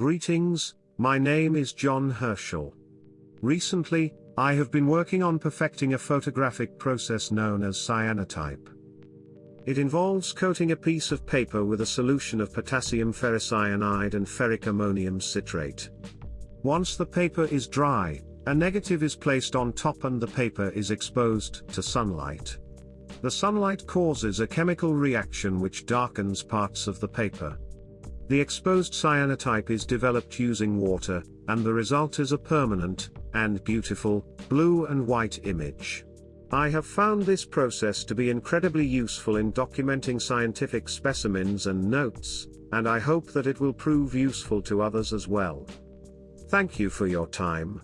Greetings, my name is John Herschel. Recently, I have been working on perfecting a photographic process known as cyanotype. It involves coating a piece of paper with a solution of potassium ferricyanide and ferric ammonium citrate. Once the paper is dry, a negative is placed on top and the paper is exposed to sunlight. The sunlight causes a chemical reaction which darkens parts of the paper. The exposed cyanotype is developed using water, and the result is a permanent, and beautiful, blue and white image. I have found this process to be incredibly useful in documenting scientific specimens and notes, and I hope that it will prove useful to others as well. Thank you for your time.